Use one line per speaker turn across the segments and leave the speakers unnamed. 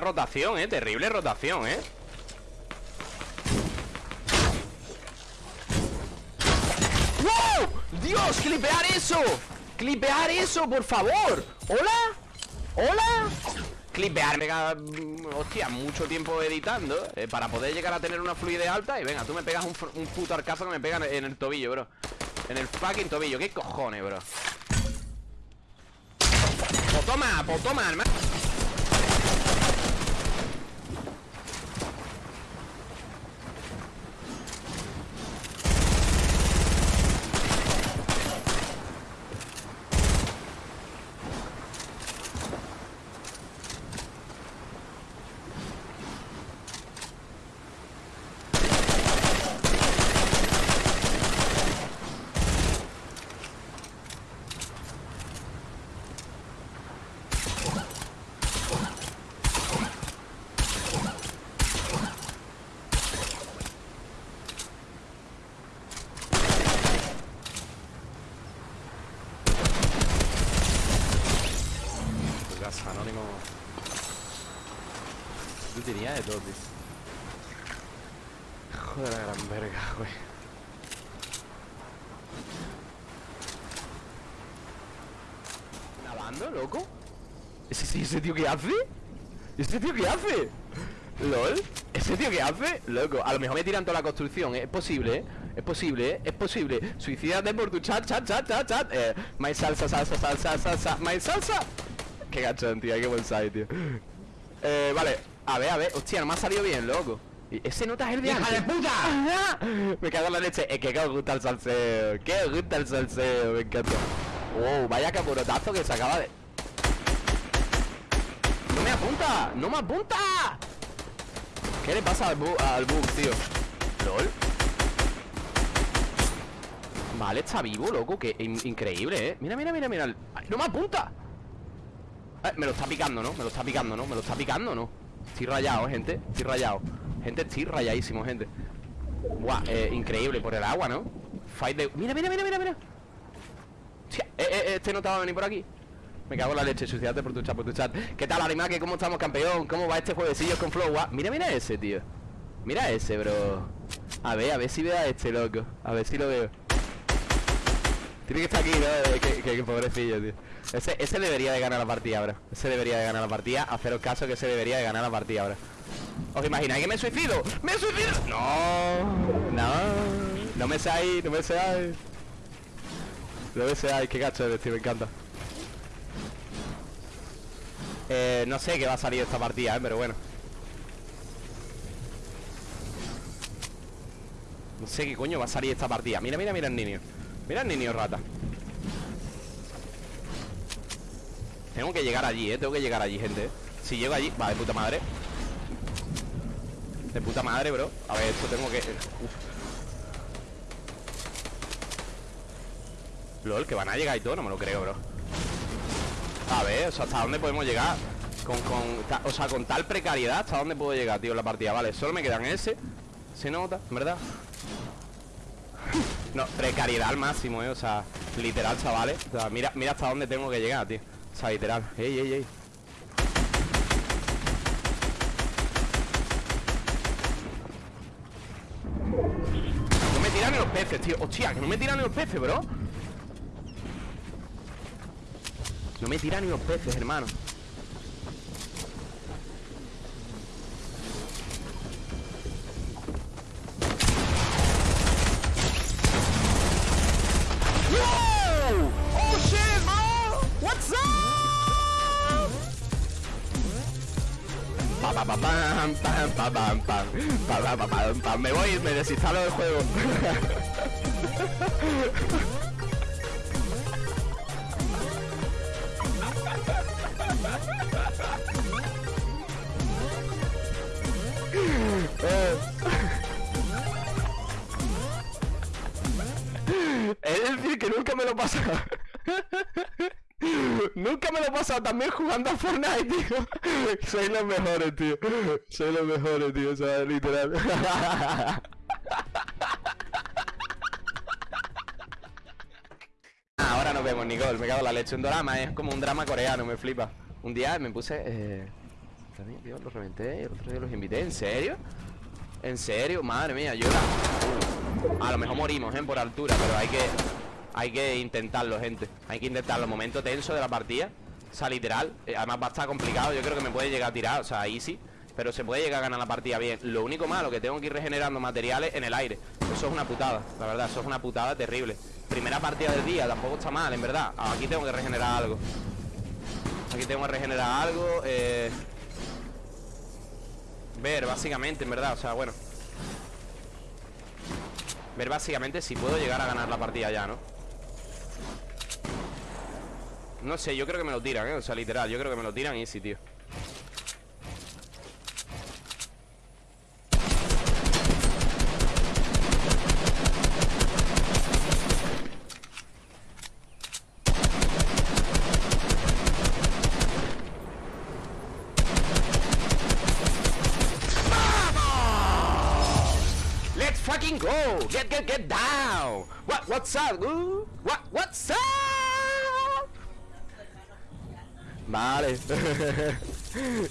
rotación, eh Terrible rotación, eh ¡Wow! ¡Dios! ¡Clipear eso! ¡Clipear eso, por favor! ¿Hola? ¿Hola? Clipear, venga, mm, hostia, mucho tiempo editando eh, Para poder llegar a tener una fluidez alta Y venga, tú me pegas un, un puto arcazo que me pega en el tobillo, bro En el fucking tobillo, ¿qué cojones, bro? Pues pues toma, hermano Joder, la gran verga, güey. ¿Lavando, loco? ¿Ese, ese tío qué hace? ¿Ese tío qué hace? ¿Lol? ¿Ese tío qué hace? Loco, a lo mejor me tiran toda la construcción, ¿eh? Es posible, ¿eh? Es posible, ¿eh? Es posible Suicídate por tu chat, chat, chat, chat, chat eh, My salsa, salsa, salsa, salsa My salsa Qué gachón, tío, qué buen side, tío Eh, vale A ver, a ver Hostia, no me ha salido bien, loco ese nota es el de
¡Hija de puta!
me cago en la leche Es que que os gusta el salseo Que os gusta el salseo Me encanta Wow, vaya capurotazo que se acaba de... ¡No me apunta! ¡No me apunta! ¿Qué le pasa al, bu al bug, tío? ¿Lol? Vale, está vivo, loco Que increíble, ¿eh? Mira, mira, mira, mira ¡No me apunta! Eh, me lo está picando, ¿no? Me lo está picando, ¿no? Me lo está picando, ¿no? Estoy rayado, gente Estoy rayado. Gente, estoy rayadísimo, gente. Buah, eh, increíble Por el agua, ¿no? Fight de... Mira, mira, mira, mira, mira. Eh, eh, este no va a venir por aquí. Me cago en la leche, suicidate por tu chat, por tu chat. ¿Qué tal, Arimaque? ¿Cómo estamos, campeón? ¿Cómo va este juevecillo con Flow? Mira, mira ese, tío. Mira ese, bro. A ver, a ver si veo a este, loco. A ver si lo veo Tiene que estar aquí, ¿no? Que, que, pobrecillo, tío. Ese, debería de ganar la partida, bro. Ese debería de ganar la partida. Haceros caso que ese debería de ganar la partida, bro. ¿Os imagináis que me suicido? ¡Me suicido! No, no No me seáis, no me seáis No me seáis, qué gacho eres, tío, me encanta. Eh, no sé qué va a salir esta partida, ¿eh? pero bueno. No sé qué coño va a salir esta partida. Mira, mira, mira el niño Mira el niño rata Tengo que llegar allí, eh Tengo que llegar allí, gente Si llego allí, va, de puta madre De puta madre, bro A ver, esto tengo que... Uf. LOL, que van a llegar y todo, no me lo creo, bro A ver, o sea, ¿hasta dónde podemos llegar? Con, con, o sea, con tal precariedad ¿Hasta dónde puedo llegar, tío, en la partida? Vale, solo me quedan ese Se nota, ¿verdad? No, precariedad al máximo, eh O sea, literal, chavales. O sea, mira, mira hasta dónde tengo que llegar, tío. O sea, literal. Ey, ey, ey. No me tiran ni los peces, tío. Hostia, que no me tiran ni los peces, bro. No me tiran ni los peces, hermano Me voy, me desinstalo del juego. Es decir, que nunca me lo pasa. Nunca me lo he pasado también jugando a Fortnite, tío. Soy los mejores, tío. Soy los mejores, tío. O sea, literal. Ahora nos vemos, Nicole. Me cago en la leche. Un drama es como un drama coreano, me flipa. Un día me puse... Eh... También, tío, los reventé El otro día los invité ¿En serio? ¿En serio? Madre mía, yo A lo mejor morimos, ¿eh? Por altura Pero hay que... Hay que intentarlo, gente. Hay que intentarlo Momento tenso de la partida. O sea, literal eh, Además va a estar complicado Yo creo que me puede llegar a tirar O sea, easy pero se puede llegar a ganar la partida bien. Lo único malo que tengo que ir regenerando materiales en el aire. Eso es una putada, la verdad Eso es una putada terrible. Primera partida del día, tampoco está mal, en verdad. Aquí tengo que regenerar algo. Aquí tengo que regenerar algo eh... Ver, básicamente, en verdad, o sea, bueno. Ver básicamente si puedo llegar a ganar la partida ya, ¿no? No sé, yo creo que me lo tiran, ¿eh? O sea, literal, yo creo que me lo tiran y sí, tío fucking go! Get, get, get down! What, what's up, uh? What, Vale.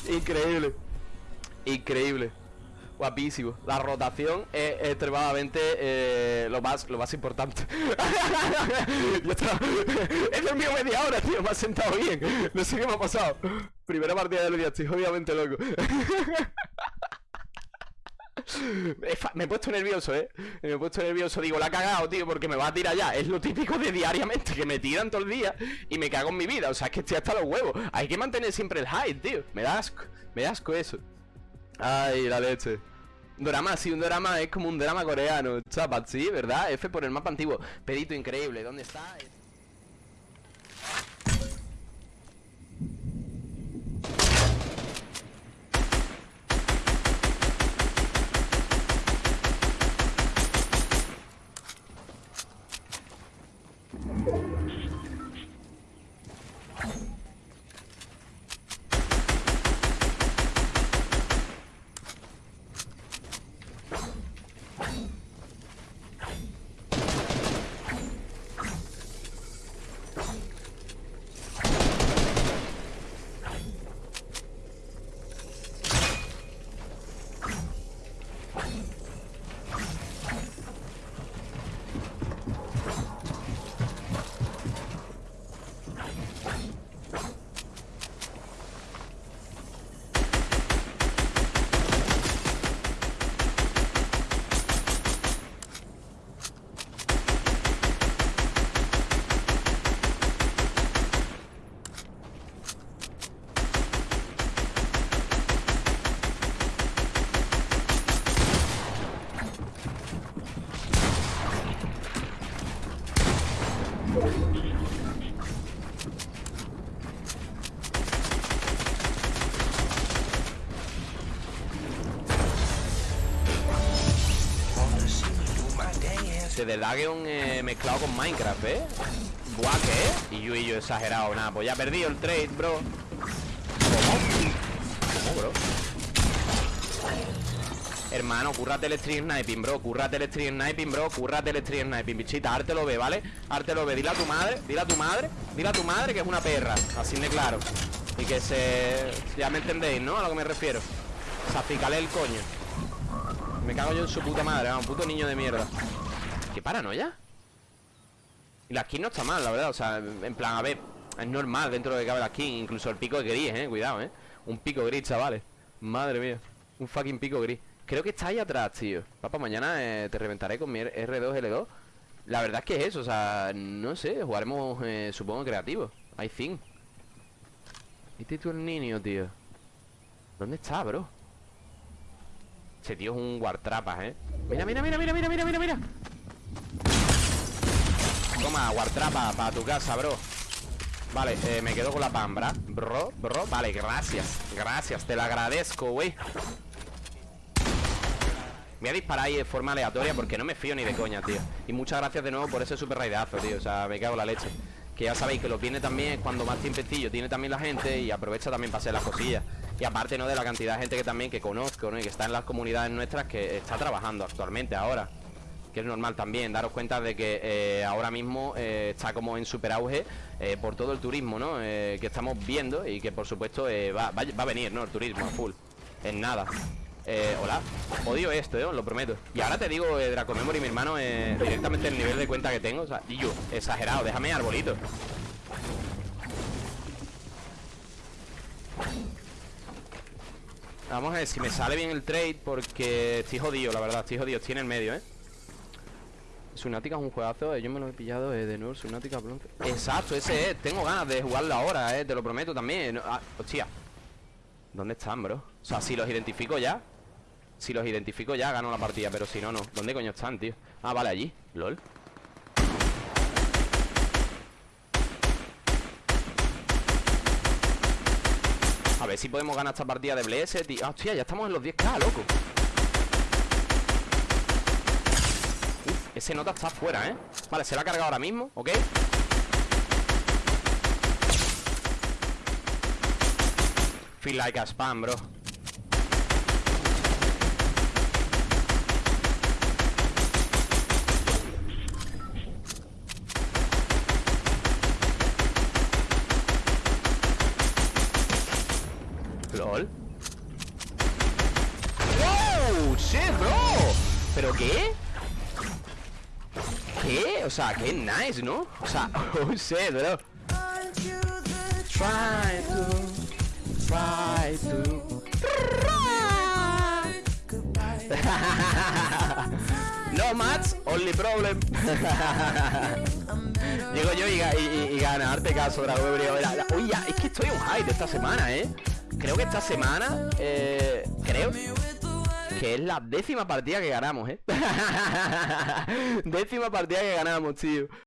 Increíble. Increíble. Guapísimo. La rotación es extremadamente eh, lo más lo más importante. He dormido media hora, tío. Me ha sentado bien. No sé qué me ha pasado. Primera partida del día. Estoy obviamente loco. Me he puesto nervioso, ¿eh? Me he puesto nervioso. Digo, la ha cagado, tío, porque me va a tirar ya. Es lo típico de diariamente, que me tiran todo el día y me cago en mi vida. O sea, es que estoy hasta los huevos. Hay que mantener siempre el high, tío. Me da asco. Me da asco eso. Ay, la leche. Drama, sí, un drama es como un drama coreano. Chapat, sí, ¿verdad? F por el mapa antiguo. Pedito increíble. ¿Dónde está? De Dageon eh, mezclado con Minecraft, ¿eh? Buah, ¿qué? Y yo y yo exagerado, nada Pues ya he perdido el trade, bro ¿Cómo? bro? Hermano, cúrrate el stream sniping, bro Cúrrate el stream sniping, bro Cúrrate el stream sniping, bichita lo ve, ¿vale? lo ve Dile a tu madre Dile a tu madre Dile a tu madre que es una perra Así de claro. Y que se... Ya me entendéis, ¿no? A lo que me refiero. O el coño. Me cago yo en su puta madre Un puto niño de mierda. Qué paranoia. Y la skin no está mal, la verdad O sea, en plan, a ver Es normal dentro de que cabe la skin Incluso el pico gris, eh Cuidado, eh. Un pico gris, chavales. Madre mía Un fucking pico gris Creo que está ahí atrás, tío. Papá, mañana eh, te reventaré con mi R2L2 La verdad es que es eso O sea, no sé Jugaremos, eh, supongo, creativo. I think Este tú el niño, tío ¿Dónde está, bro? Ese tío es un guartrapas, ¿eh? Mira, mira, mira, mira, mira, mira, mira, mira Toma, guartrapa para tu casa, bro. Vale, eh, me quedo con la pambra. Bro, bro, vale, gracias Gracias, te lo agradezco, güey Voy a disparar ahí de forma aleatoria Porque no me fío ni de coña, tío Y muchas gracias de nuevo por ese super raidazo, tío O sea, me cago la leche Que ya sabéis que lo viene también cuando más tiempecillo Tiene también la gente y aprovecha también para hacer las cosillas Y aparte, ¿no? De la cantidad de gente que también que conozco, ¿no? Y que está en las comunidades nuestras Que está trabajando actualmente ahora que es normal también. Daros cuenta de que eh, ahora mismo eh, está como en super auge eh, por todo el turismo, ¿no? Que estamos viendo y que por supuesto va, va- va a venir, ¿no? El turismo a full. En nada. Eh, hola, odio esto, eh, os lo prometo. Y ahora te digo, eh, Draco Memory, mi hermano eh, Directamente el nivel de cuenta que tengo O sea, yo, exagerado, déjame arbolito. Vamos a ver si me sale bien el trade Porque estoy jodido, la verdad Estoy jodido, estoy en el medio, ¿eh? Subnautica es un juegazo, eh, yo me lo he pillado eh, de nuevo, Subnautica bronce. Exacto, ese es, tengo ganas de jugarlo ahora, eh, te lo prometo también ah, Hostia. ¿Dónde están, bro? O sea, si los identifico ya Si los identifico ya, gano la partida Pero si no, no ¿Dónde coño están, tío? Ah, vale, allí LOL A ver si podemos ganar esta partida de Bless, tío Ah, Hostia, ya estamos en los 10k, loco Uf, ese nota está fuera, ¿eh? Vale, se la ha cargado ahora mismo, ¿ok? Feel like a spam, bro LOL ¡Wow! ¡Shit, bro! ¿Pero qué? ¿Qué? O sea, qué nice, ¿no? O sea, oh shit, bro Try to Try to No match, only problem Llego yo y, y, y- y gana, darte caso, Uy, ya, es que estoy on high de esta semana, ¿eh? Creo que esta semana, eh, creo que es la décima partida que ganamos, ¿eh? décima partida que ganamos, tío.